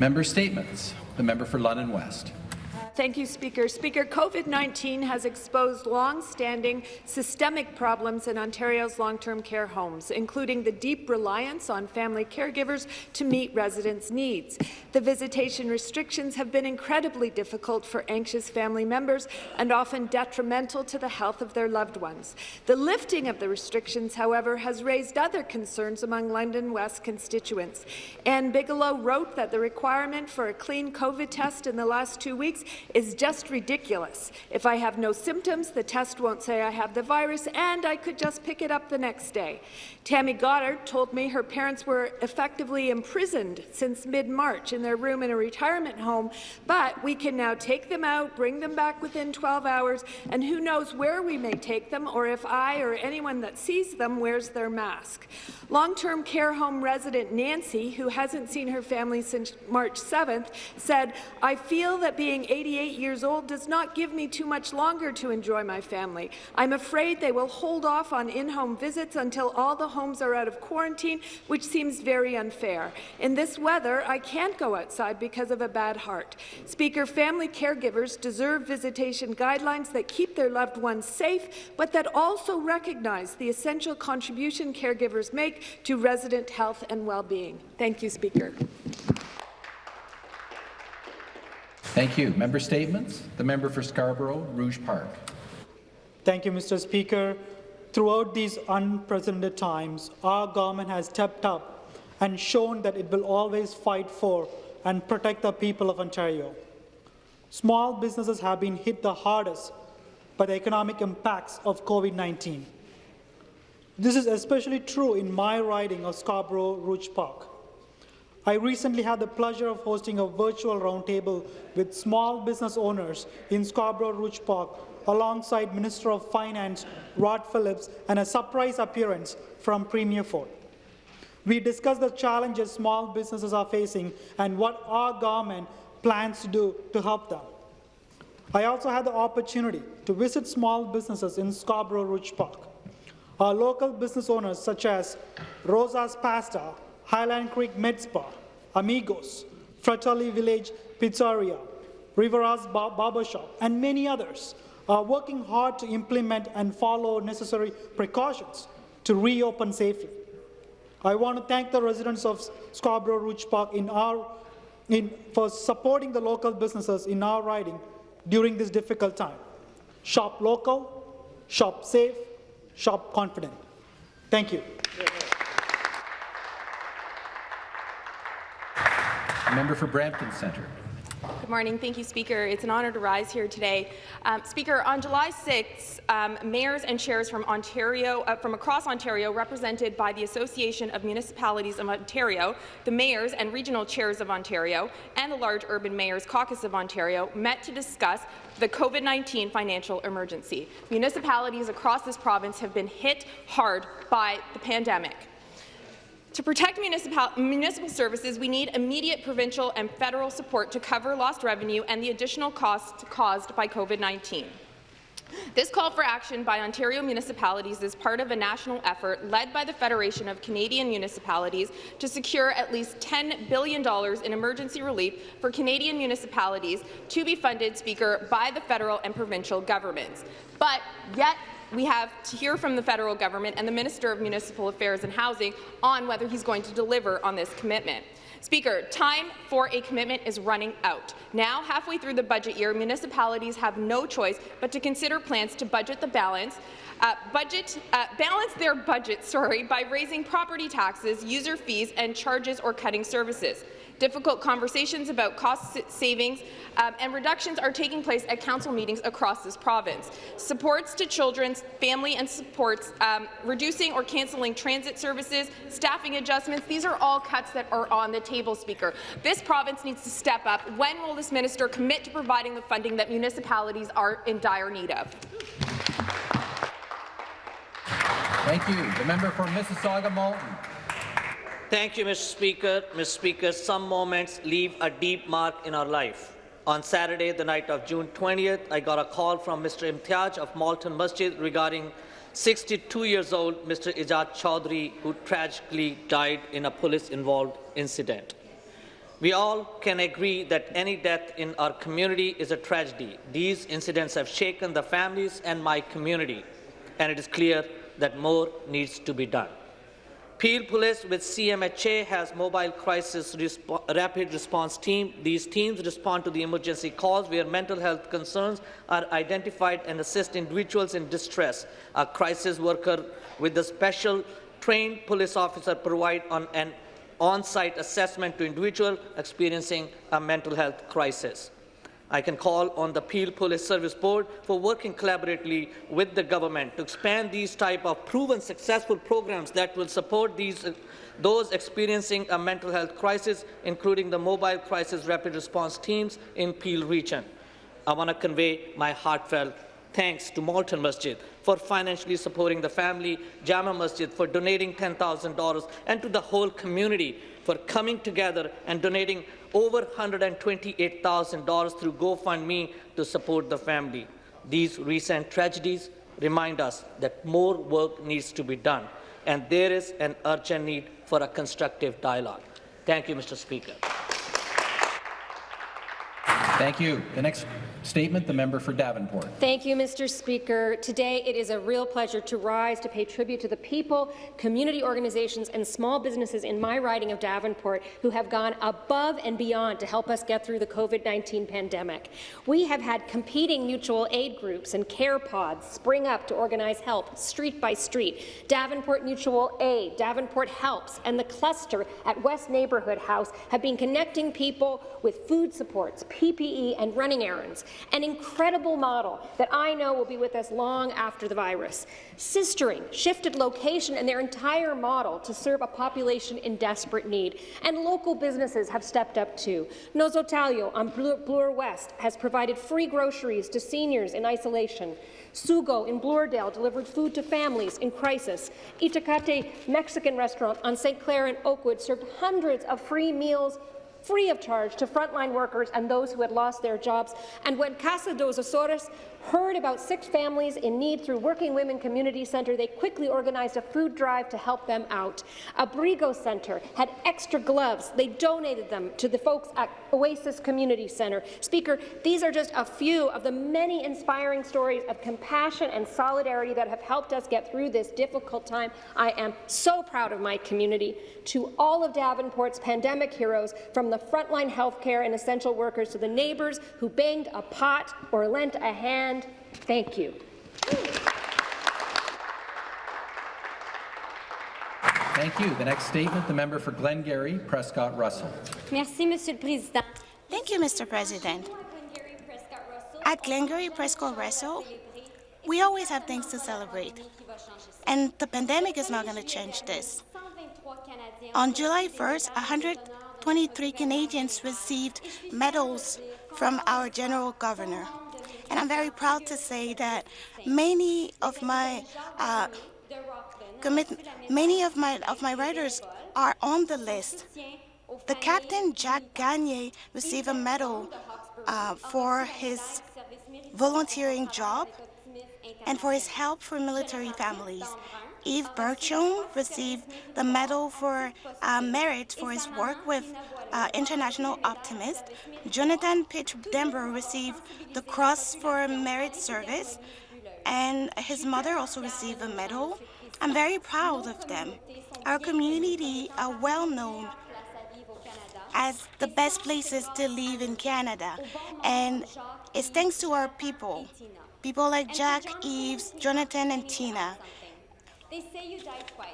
Member Statements. The member for London West. Thank you, Speaker. Speaker, COVID-19 has exposed long-standing systemic problems in Ontario's long-term care homes, including the deep reliance on family caregivers to meet residents' needs. The visitation restrictions have been incredibly difficult for anxious family members and often detrimental to the health of their loved ones. The lifting of the restrictions, however, has raised other concerns among London West constituents. Anne Bigelow wrote that the requirement for a clean COVID test in the last two weeks is just ridiculous. If I have no symptoms, the test won't say I have the virus, and I could just pick it up the next day. Tammy Goddard told me her parents were effectively imprisoned since mid-March in their room in a retirement home, but we can now take them out, bring them back within 12 hours, and who knows where we may take them or if I or anyone that sees them wears their mask. Long-term care home resident Nancy, who hasn't seen her family since March 7th, said, I feel that being 88 years old does not give me too much longer to enjoy my family. I'm afraid they will hold off on in-home visits until all the homes are out of quarantine, which seems very unfair. In this weather, I can't go outside because of a bad heart. Speaker, family caregivers deserve visitation guidelines that keep their loved ones safe, but that also recognize the essential contribution caregivers make to resident health and well-being. Thank you, Speaker. Thank you. Member statements. The member for Scarborough, Rouge Park. Thank you, Mr. Speaker. Throughout these unprecedented times, our government has stepped up and shown that it will always fight for and protect the people of Ontario. Small businesses have been hit the hardest by the economic impacts of COVID-19. This is especially true in my riding of Scarborough Rouge Park. I recently had the pleasure of hosting a virtual roundtable with small business owners in Scarborough Rouge Park alongside Minister of Finance Rod Phillips and a surprise appearance from Premier Ford. We discussed the challenges small businesses are facing and what our government plans to do to help them. I also had the opportunity to visit small businesses in Scarborough Rouge Park. Our local business owners such as Rosa's Pasta, Highland Creek Med Spa, Amigos, Fratelli Village Pizzeria, Rivera's Bar Barbershop, and many others are working hard to implement and follow necessary precautions to reopen safely. I want to thank the residents of Scarborough Rouge Park in our, in, for supporting the local businesses in our riding during this difficult time. Shop local, shop safe, shop confident. Thank you. Member for Brampton Centre. Good morning. Thank you, Speaker. It's an honour to rise here today. Um, Speaker, on July 6th, um, mayors and chairs from Ontario, uh, from across Ontario, represented by the Association of Municipalities of Ontario, the mayors and regional chairs of Ontario, and the Large Urban Mayors Caucus of Ontario, met to discuss the COVID-19 financial emergency. Municipalities across this province have been hit hard by the pandemic. To protect municipal, municipal services, we need immediate provincial and federal support to cover lost revenue and the additional costs caused by COVID-19. This call for action by Ontario municipalities is part of a national effort led by the Federation of Canadian Municipalities to secure at least $10 billion in emergency relief for Canadian municipalities to be funded, Speaker, by the federal and provincial governments. But yet we have to hear from the federal government and the Minister of Municipal Affairs and Housing on whether he's going to deliver on this commitment. Speaker, time for a commitment is running out. Now, halfway through the budget year, municipalities have no choice but to consider plans to budget the balance uh, budget, uh, balance their budget sorry, by raising property taxes, user fees and charges or cutting services. Difficult conversations about cost savings um, and reductions are taking place at council meetings across this province. Supports to children's family and supports, um, reducing or cancelling transit services, staffing adjustments, these are all cuts that are on the table, Speaker. This province needs to step up. When will this minister commit to providing the funding that municipalities are in dire need of? Thank you. The member for Mississauga-Malton. Thank you, Mr. Speaker. Mr. Speaker, some moments leave a deep mark in our life. On Saturday, the night of June 20th, I got a call from Mr. Imtiaz of Malton Masjid regarding 62 years old Mr. Ijaz Chaudhry, who tragically died in a police-involved incident. We all can agree that any death in our community is a tragedy. These incidents have shaken the families and my community, and it is clear that more needs to be done. Peel Police with CMHA has mobile crisis resp rapid response team. These teams respond to the emergency calls where mental health concerns are identified and assist individuals in distress. A crisis worker with a special trained police officer provide on an on-site assessment to individual experiencing a mental health crisis. I can call on the Peel Police Service Board for working collaboratively with the government to expand these type of proven successful programs that will support these, those experiencing a mental health crisis, including the mobile crisis rapid response teams in Peel region. I want to convey my heartfelt thanks to Malton Masjid for financially supporting the family, Jama Masjid for donating $10,000, and to the whole community for coming together and donating over $128,000 through GoFundMe to support the family. These recent tragedies remind us that more work needs to be done, and there is an urgent need for a constructive dialogue. Thank you, Mr. Speaker. Thank you. The next statement, the member for Davenport. Thank you, Mr. Speaker. Today, it is a real pleasure to rise to pay tribute to the people, community organizations, and small businesses in my riding of Davenport who have gone above and beyond to help us get through the COVID-19 pandemic. We have had competing mutual aid groups and care pods spring up to organize help street by street. Davenport Mutual Aid, Davenport Helps, and the cluster at West Neighbourhood House have been connecting people with food supports, PPE, and running errands, an incredible model that I know will be with us long after the virus. Sistering shifted location and their entire model to serve a population in desperate need, and local businesses have stepped up too. Nosso Talho on Bloor West has provided free groceries to seniors in isolation. Sugo in Bloordale delivered food to families in crisis. Itacate Mexican restaurant on St. Clair and Oakwood served hundreds of free meals free of charge to frontline workers and those who had lost their jobs. And when Casa dos Açores heard about six families in need through Working Women Community Centre, they quickly organized a food drive to help them out. Abrigo Centre had extra gloves. They donated them to the folks at Oasis Community Centre. Speaker, these are just a few of the many inspiring stories of compassion and solidarity that have helped us get through this difficult time. I am so proud of my community. To all of Davenport's pandemic heroes, from the frontline healthcare and essential workers to the neighbours who banged a pot or lent a hand, thank you. Thank you. The next statement, the member for Glengarry, Prescott Russell. Merci, Monsieur le Président. Thank you, Mr. President. At Glengarry Prescott Russell, we always have things to celebrate, and the pandemic is not going to change this. On July 1st, 123 Canadians received medals from our General Governor. And I'm very proud to say that many of my uh, commit, many of my of my writers are on the list. The captain Jack Gagne received a medal uh, for his volunteering job and for his help for military families. Yves Berchon received the Medal for uh, Merit for his work with uh, International Optimist. Jonathan Pitch Denver received the Cross for Merit Service, and his mother also received a medal. I'm very proud of them. Our community are well known as the best places to live in Canada, and it's thanks to our people, people like Jack, Yves, Jonathan, and Tina. They say you twice.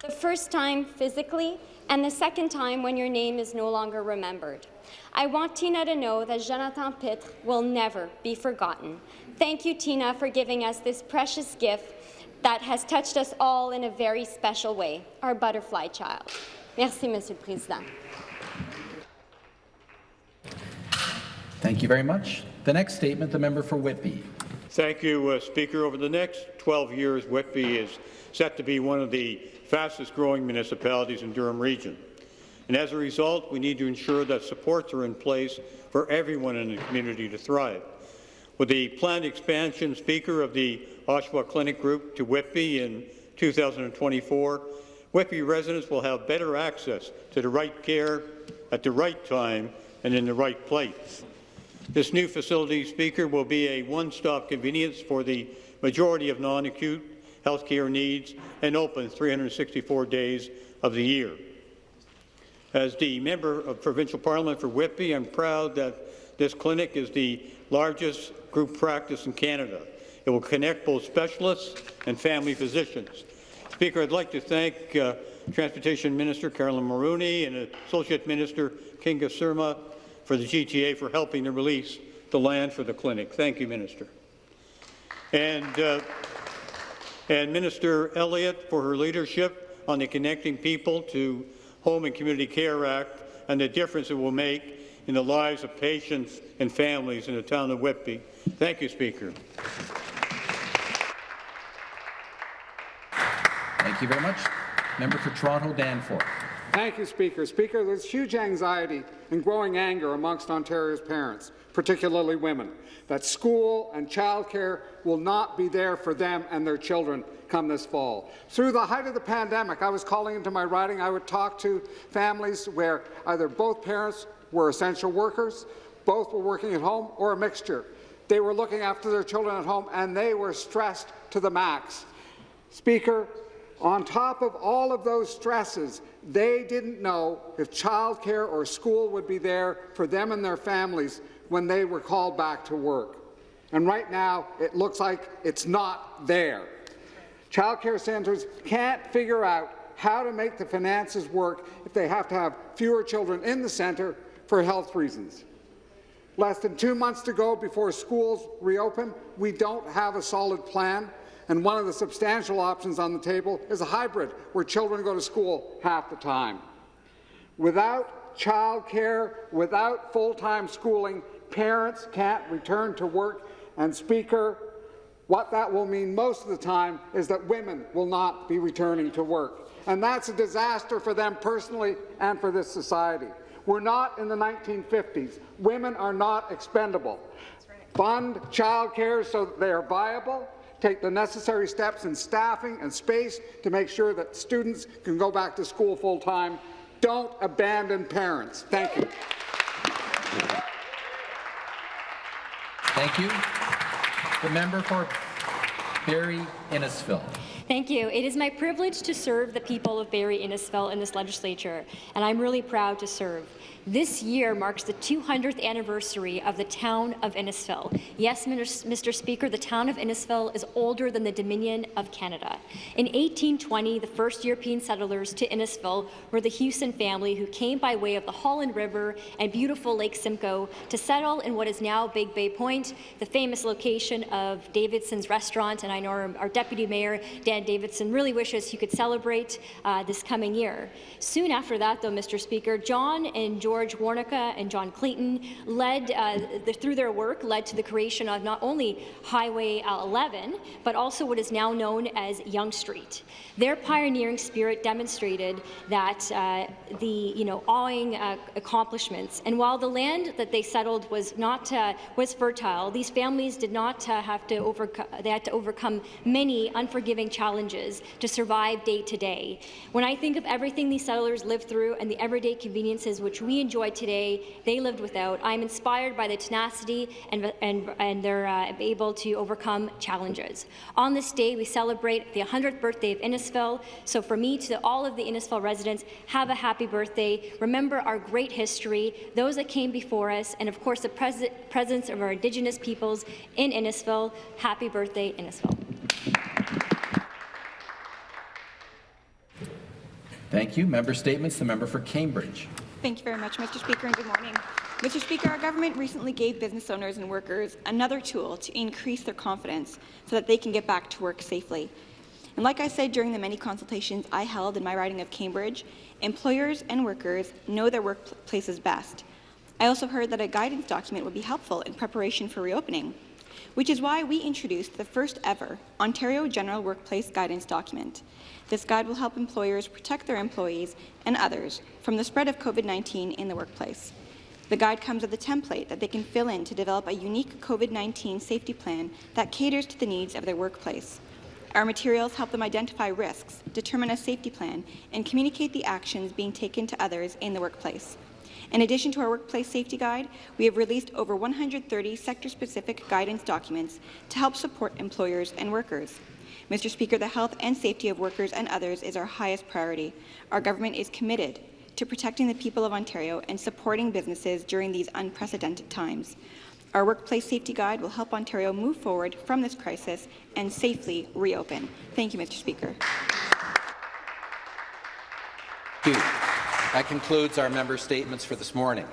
The first time physically, and the second time when your name is no longer remembered. I want Tina to know that Jonathan Pitre will never be forgotten. Thank you, Tina, for giving us this precious gift that has touched us all in a very special way, our butterfly child. Merci, Monsieur le Président. Thank you very much. The next statement, the member for Whitby. Thank you, uh, Speaker. Over the next 12 years, Whitby is set to be one of the fastest growing municipalities in Durham Region. And as a result, we need to ensure that supports are in place for everyone in the community to thrive. With the planned expansion, Speaker, of the Oshawa Clinic Group to Whitby in 2024, Whitby residents will have better access to the right care at the right time and in the right place. This new facility, Speaker, will be a one-stop convenience for the majority of non-acute health care needs and open 364 days of the year. As the Member of Provincial Parliament for Whitby, I'm proud that this clinic is the largest group practice in Canada. It will connect both specialists and family physicians. Speaker, I'd like to thank uh, Transportation Minister Caroline Mulroney and Associate Minister Kinga Surma for the GTA for helping to release the land for the clinic. Thank you, Minister. And, uh, and Minister Elliott for her leadership on the Connecting People to Home and Community Care Act and the difference it will make in the lives of patients and families in the town of Whitby. Thank you, Speaker. Thank you very much. Member for Toronto Danforth. Thank you, Speaker. Speaker, there's huge anxiety and growing anger amongst Ontario's parents, particularly women, that school and childcare will not be there for them and their children come this fall. Through the height of the pandemic, I was calling into my riding. I would talk to families where either both parents were essential workers, both were working at home, or a mixture. They were looking after their children at home, and they were stressed to the max. Speaker, on top of all of those stresses, they didn't know if childcare or school would be there for them and their families when they were called back to work. And right now, it looks like it's not there. Childcare centres can't figure out how to make the finances work if they have to have fewer children in the centre for health reasons. Less than two months to go before schools reopen, we don't have a solid plan and one of the substantial options on the table is a hybrid, where children go to school half the time. Without childcare, without full-time schooling, parents can't return to work. And Speaker, what that will mean most of the time is that women will not be returning to work. And that's a disaster for them personally and for this society. We're not in the 1950s. Women are not expendable. Fund childcare so that they are viable, take the necessary steps in staffing and space to make sure that students can go back to school full-time. Don't abandon parents. Thank you. Thank you. The member for Barrie Innisfil. Thank you. It is my privilege to serve the people of Barrie Innisfil in this legislature, and I'm really proud to serve. This year marks the 200th anniversary of the town of Innisfil. Yes, Mr. Speaker, the town of Innisfil is older than the Dominion of Canada. In 1820, the first European settlers to Innisfil were the Hewson family who came by way of the Holland River and beautiful Lake Simcoe to settle in what is now Big Bay Point, the famous location of Davidson's restaurant, and I know our, Deputy Mayor, Dan Davidson, really wishes he could celebrate uh, this coming year. Soon after that, though, Mr. Speaker, John and George George Warnica and John Clayton led, uh, the, through their work, led to the creation of not only Highway uh, 11, but also what is now known as Yonge Street. Their pioneering spirit demonstrated that uh, the you know awing uh, accomplishments. And while the land that they settled was not uh, was fertile, these families did not uh, have to overcome. They had to overcome many unforgiving challenges to survive day to day. When I think of everything these settlers lived through and the everyday conveniences which we enjoy today, they lived without. I'm inspired by the tenacity and, and, and they're uh, able to overcome challenges. On this day, we celebrate the 100th birthday of Innisfil. So for me, to all of the Innisfil residents, have a happy birthday. Remember our great history, those that came before us, and of course the pres presence of our Indigenous peoples in Innisfil. Happy birthday, Innisfil. Thank you. Member statements. The member for Cambridge. Thank you very much, Mr. Speaker, and good morning. Mr. Speaker, our government recently gave business owners and workers another tool to increase their confidence so that they can get back to work safely. And like I said during the many consultations I held in my riding of Cambridge, employers and workers know their workplaces best. I also heard that a guidance document would be helpful in preparation for reopening, which is why we introduced the first ever Ontario General Workplace Guidance document. This guide will help employers protect their employees and others from the spread of COVID-19 in the workplace. The guide comes with a template that they can fill in to develop a unique COVID-19 safety plan that caters to the needs of their workplace. Our materials help them identify risks, determine a safety plan, and communicate the actions being taken to others in the workplace. In addition to our Workplace Safety Guide, we have released over 130 sector-specific guidance documents to help support employers and workers. Mr. Speaker, the health and safety of workers and others is our highest priority. Our government is committed to protecting the people of Ontario and supporting businesses during these unprecedented times. Our Workplace Safety Guide will help Ontario move forward from this crisis and safely reopen. Thank you, Mr. Speaker. Thank you. That concludes our member statements for this morning.